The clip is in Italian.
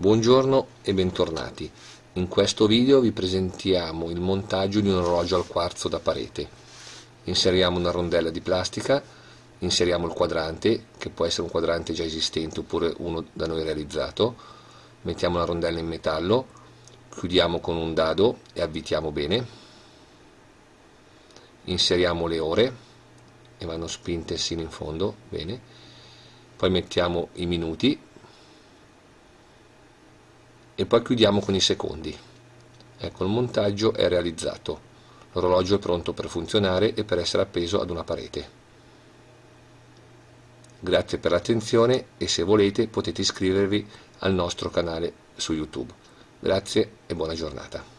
Buongiorno e bentornati. In questo video vi presentiamo il montaggio di un orologio al quarzo da parete. Inseriamo una rondella di plastica, inseriamo il quadrante, che può essere un quadrante già esistente oppure uno da noi realizzato, mettiamo la rondella in metallo, chiudiamo con un dado e avvitiamo bene, inseriamo le ore e vanno spinte sino in fondo, bene, poi mettiamo i minuti e poi chiudiamo con i secondi. Ecco il montaggio è realizzato, l'orologio è pronto per funzionare e per essere appeso ad una parete. Grazie per l'attenzione e se volete potete iscrivervi al nostro canale su YouTube. Grazie e buona giornata.